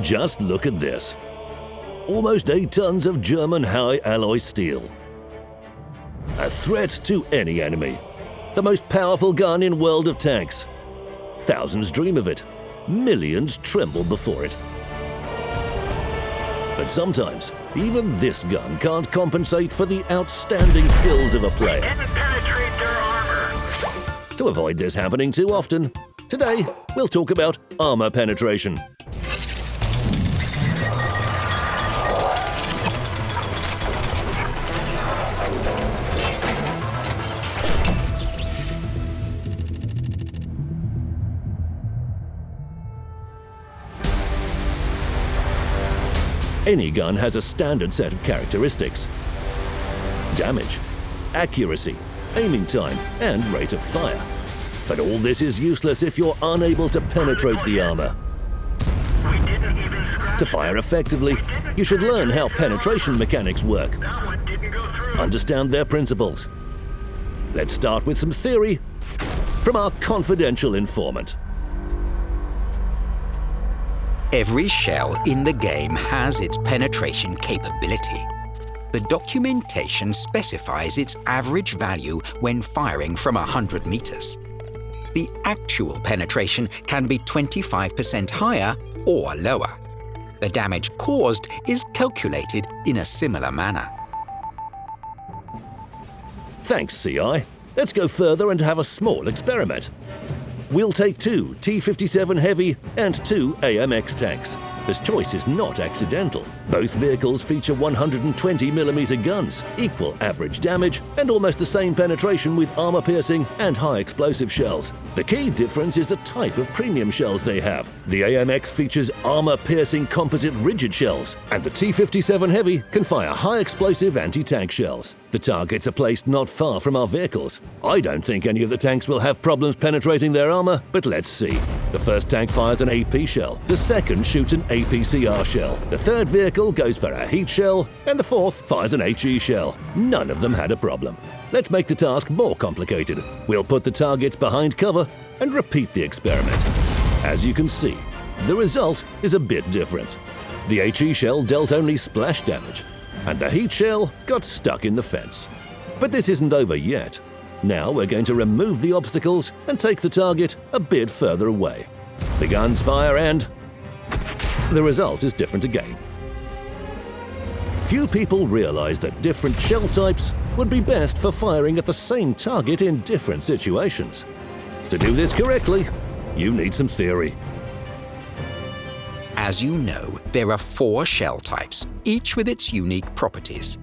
Just look at this. Almost 8 tons of German high alloy steel. A threat to any enemy. The most powerful gun in World of Tanks. Thousands dream of it. Millions tremble before it. But sometimes, even this gun can't compensate for the outstanding skills of a player. To avoid this happening too often, today we'll talk about armor penetration. Any gun has a standard set of characteristics. Damage, accuracy, aiming time, and rate of fire. But all this is useless if you're unable to penetrate the armor. To fire effectively, you should learn how penetration mechanics work. Understand their principles. Let's start with some theory from our confidential informant. Every shell in the game has its penetration capability. The documentation specifies its average value when firing from 100 meters. The actual penetration can be 25% higher or lower. The damage caused is calculated in a similar manner. Thanks, CI. Let's go further and have a small experiment. We'll take two T-57 Heavy and two AMX tanks. This choice is not accidental. Both vehicles feature 120mm guns, equal average damage, and almost the same penetration with armor-piercing and high-explosive shells. The key difference is the type of premium shells they have. The AMX features armor-piercing composite rigid shells, and the T-57 Heavy can fire high-explosive anti-tank shells. The targets are placed not far from our vehicles. I don't think any of the tanks will have problems penetrating their armor, but let's see. The first tank fires an AP shell, the second shoots an APCR shell, the third vehicle goes for a heat shell, and the fourth fires an HE shell. None of them had a problem. Let's make the task more complicated. We'll put the targets behind cover and repeat the experiment. As you can see, the result is a bit different. The HE shell dealt only splash damage, and the heat shell got stuck in the fence. But this isn't over yet. Now we're going to remove the obstacles and take the target a bit further away. The guns fire and the result is different again. Few people realize that different shell types would be best for firing at the same target in different situations. To do this correctly, you need some theory. As you know, there are four shell types, each with its unique properties.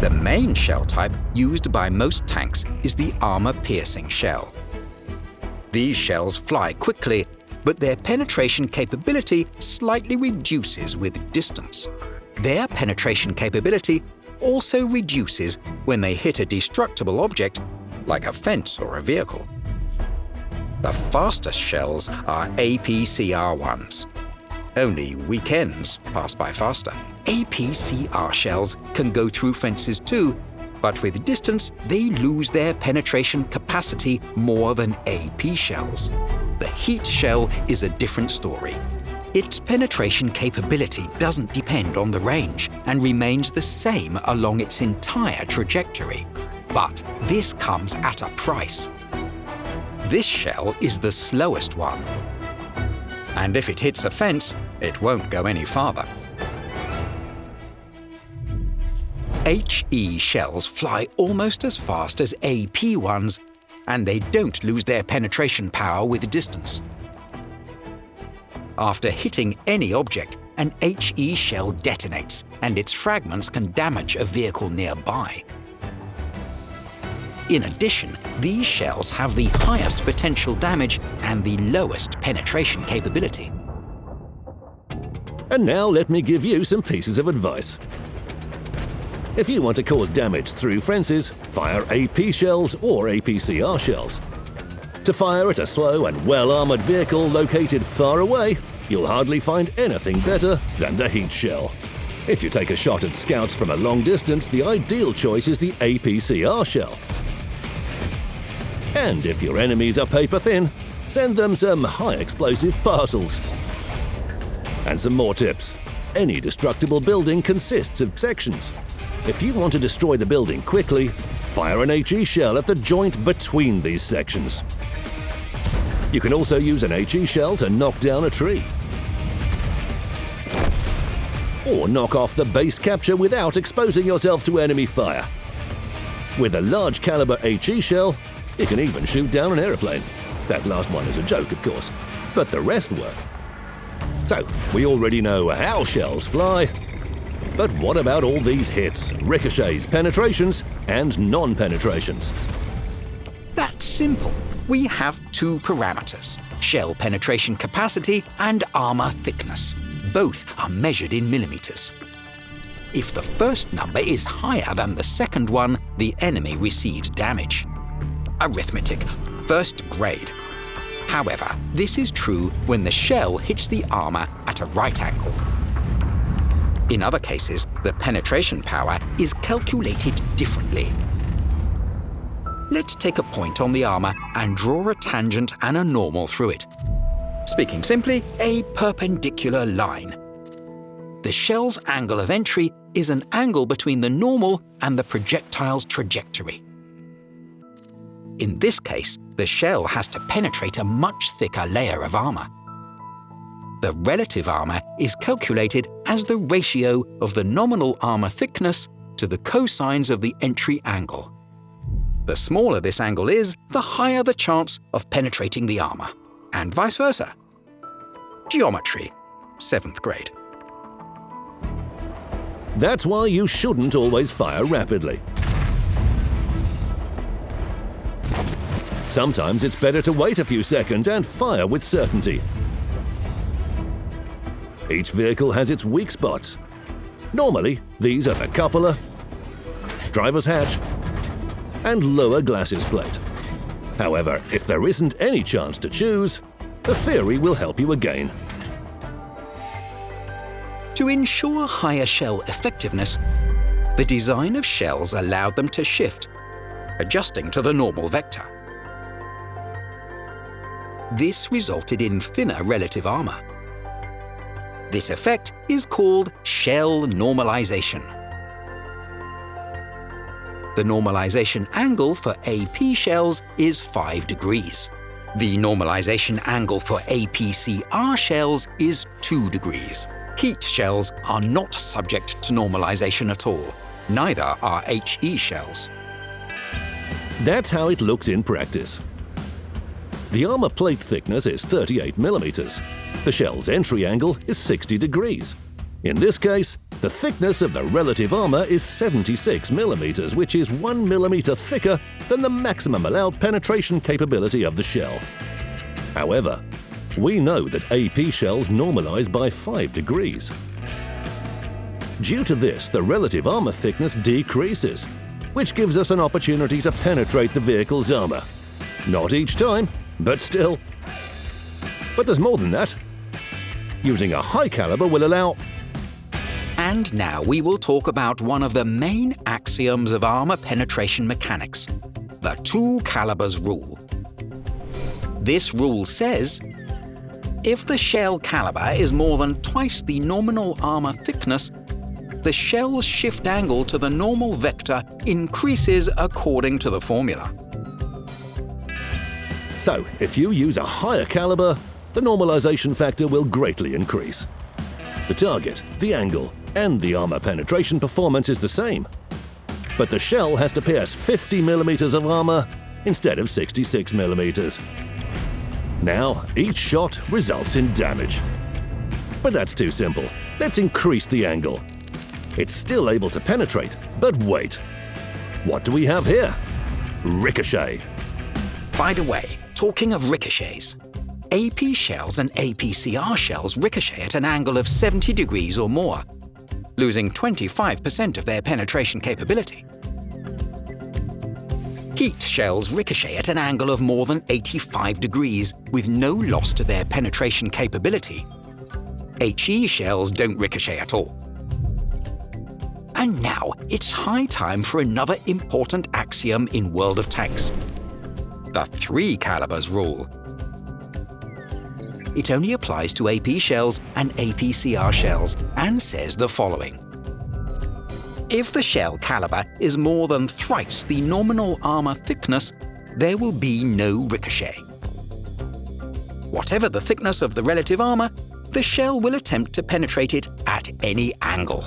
The main shell type used by most tanks is the armor-piercing shell. These shells fly quickly, but their penetration capability slightly reduces with distance. Their penetration capability also reduces when they hit a destructible object, like a fence or a vehicle. The fastest shells are APCR ones. Only weekends pass by faster. APCR shells can go through fences too, but with distance, they lose their penetration capacity more than AP shells. The heat shell is a different story. Its penetration capability doesn't depend on the range and remains the same along its entire trajectory. But this comes at a price. This shell is the slowest one. And if it hits a fence, it won't go any farther. HE shells fly almost as fast as AP ones, and they don't lose their penetration power with distance. After hitting any object, an HE shell detonates, and its fragments can damage a vehicle nearby. In addition, these shells have the highest potential damage and the lowest penetration capability. And now let me give you some pieces of advice. If you want to cause damage through fences, fire AP shells or APCR shells. To fire at a slow and well-armored vehicle located far away, you'll hardly find anything better than the heat shell. If you take a shot at scouts from a long distance, the ideal choice is the APCR shell. And if your enemies are paper thin, send them some high explosive parcels. And some more tips. Any destructible building consists of sections. If you want to destroy the building quickly, fire an HE shell at the joint between these sections. You can also use an HE shell to knock down a tree. Or knock off the base capture without exposing yourself to enemy fire. With a large caliber HE shell, it can even shoot down an aeroplane. That last one is a joke, of course, but the rest work. So, we already know how shells fly, but what about all these hits, ricochets, penetrations, and non-penetrations? That's simple. We have two parameters, shell penetration capacity and armor thickness. Both are measured in millimeters. If the first number is higher than the second one, the enemy receives damage. Arithmetic, first grade. However, this is true when the shell hits the armor at a right angle. In other cases, the penetration power is calculated differently. Let's take a point on the armor and draw a tangent and a normal through it. Speaking simply, a perpendicular line. The shell's angle of entry is an angle between the normal and the projectile's trajectory. In this case, the shell has to penetrate a much thicker layer of armor. The relative armor is calculated as the ratio of the nominal armor thickness to the cosines of the entry angle. The smaller this angle is, the higher the chance of penetrating the armor, and vice versa. Geometry, 7th grade. That's why you shouldn't always fire rapidly. Sometimes it's better to wait a few seconds and fire with certainty. Each vehicle has its weak spots. Normally, these are the cupola, driver's hatch, and lower glacis plate. However, if there isn't any chance to choose, the theory will help you again. To ensure higher shell effectiveness, the design of shells allowed them to shift, adjusting to the normal vector. This resulted in thinner relative armor. This effect is called shell normalization. The normalization angle for AP shells is 5 degrees. The normalization angle for APCR shells is 2 degrees. Heat shells are not subject to normalization at all. Neither are HE shells. That's how it looks in practice. The armor plate thickness is 38 millimeters. The shell's entry angle is 60 degrees. In this case, the thickness of the relative armor is 76 millimeters, which is 1 millimeter thicker than the maximum allowed penetration capability of the shell. However, we know that AP shells normalize by 5 degrees. Due to this, the relative armor thickness decreases, which gives us an opportunity to penetrate the vehicle's armor. Not each time, but still. But there's more than that. Using a high caliber will allow... And now we will talk about one of the main axioms of armor penetration mechanics, the two calibers rule. This rule says, if the shell caliber is more than twice the nominal armor thickness, the shell's shift angle to the normal vector increases according to the formula. So, if you use a higher caliber, the normalization factor will greatly increase. The target, the angle, and the armor penetration performance is the same. But the shell has to pierce 50 millimeters of armor instead of 66 millimeters. Now, each shot results in damage. But that's too simple. Let's increase the angle. It's still able to penetrate, but wait. What do we have here? Ricochet. By the way, Talking of ricochets, AP shells and APCR shells ricochet at an angle of 70 degrees or more, losing 25% of their penetration capability. Heat shells ricochet at an angle of more than 85 degrees with no loss to their penetration capability. HE shells don't ricochet at all. And now it's high time for another important axiom in World of Tanks, the three calibers rule. It only applies to AP shells and APCR shells and says the following. If the shell caliber is more than thrice the nominal armor thickness, there will be no ricochet. Whatever the thickness of the relative armor, the shell will attempt to penetrate it at any angle.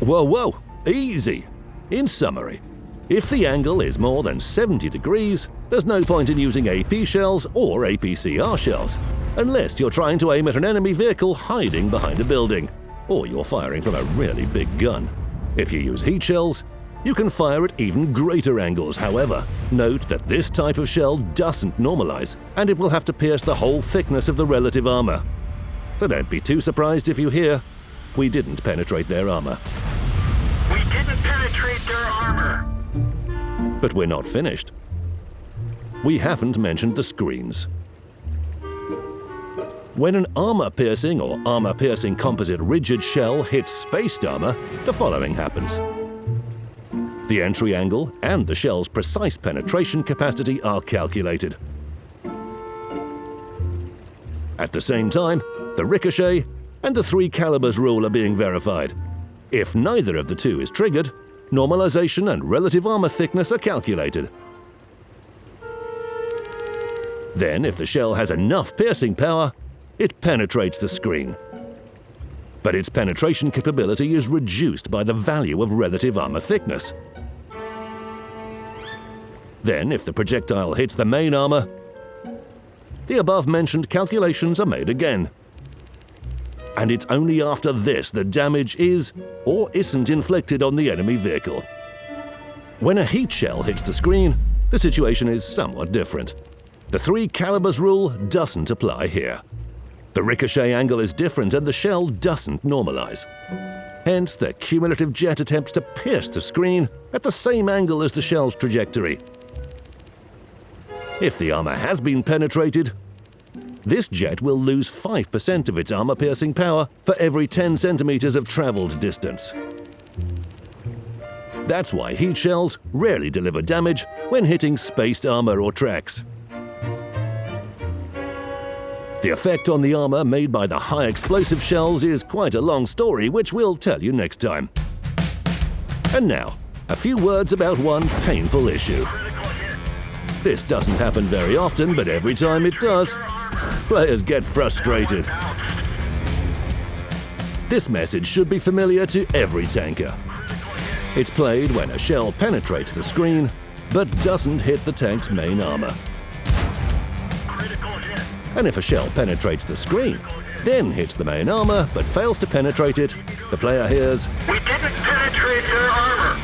Whoa, whoa, easy. In summary, if the angle is more than 70 degrees, there's no point in using AP shells or APCR shells, unless you're trying to aim at an enemy vehicle hiding behind a building, or you're firing from a really big gun. If you use heat shells, you can fire at even greater angles, however. Note that this type of shell doesn't normalize, and it will have to pierce the whole thickness of the relative armor. So don't be too surprised if you hear, we didn't penetrate their armor. But we're not finished. We haven't mentioned the screens. When an armor-piercing or armor-piercing composite rigid shell hits spaced armor, the following happens. The entry angle and the shell's precise penetration capacity are calculated. At the same time, the ricochet and the three calibers rule are being verified. If neither of the two is triggered, normalization and relative armor thickness are calculated. Then, if the shell has enough piercing power, it penetrates the screen. But its penetration capability is reduced by the value of relative armor thickness. Then, if the projectile hits the main armor, the above-mentioned calculations are made again. And it's only after this that damage is or isn't inflicted on the enemy vehicle. When a heat shell hits the screen, the situation is somewhat different. The three calibers rule doesn't apply here. The ricochet angle is different and the shell doesn't normalize. Hence, the cumulative jet attempts to pierce the screen at the same angle as the shell's trajectory. If the armor has been penetrated, this jet will lose 5% of its armor-piercing power for every 10 centimeters of traveled distance. That's why heat shells rarely deliver damage when hitting spaced armor or tracks. The effect on the armor made by the high explosive shells is quite a long story, which we'll tell you next time. And now, a few words about one painful issue. This doesn't happen very often, but every time it does, players get frustrated. This message should be familiar to every tanker. It's played when a shell penetrates the screen, but doesn't hit the tank's main armor. And if a shell penetrates the screen, then hits the main armor but fails to penetrate it, the player hears, We didn't penetrate their armor.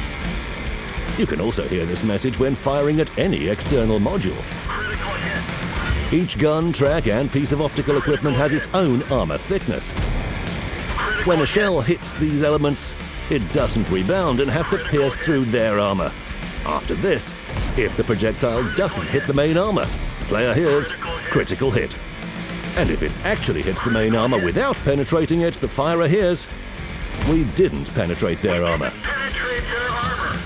You can also hear this message when firing at any external module. Each gun, track, and piece of optical equipment has its own armor thickness. When a shell hits these elements, it doesn't rebound and has to pierce through their armor. After this, if the projectile doesn't hit the main armor, the player hears critical hit. And if it actually hits the main armor without penetrating it, the firer hears we didn't. Penetrate their armor.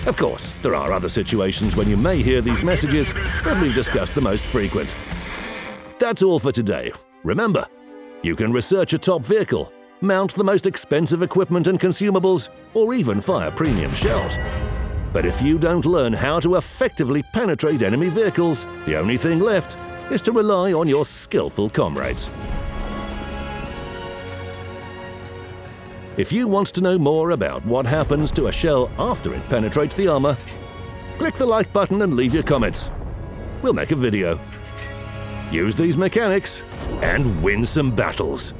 Of course, there are other situations when you may hear these messages, but we've discussed the most frequent. That's all for today. Remember, you can research a top vehicle, mount the most expensive equipment and consumables, or even fire premium shells. But if you don't learn how to effectively penetrate enemy vehicles, the only thing left is to rely on your skillful comrades. If you want to know more about what happens to a shell after it penetrates the armor, click the like button and leave your comments. We'll make a video. Use these mechanics and win some battles.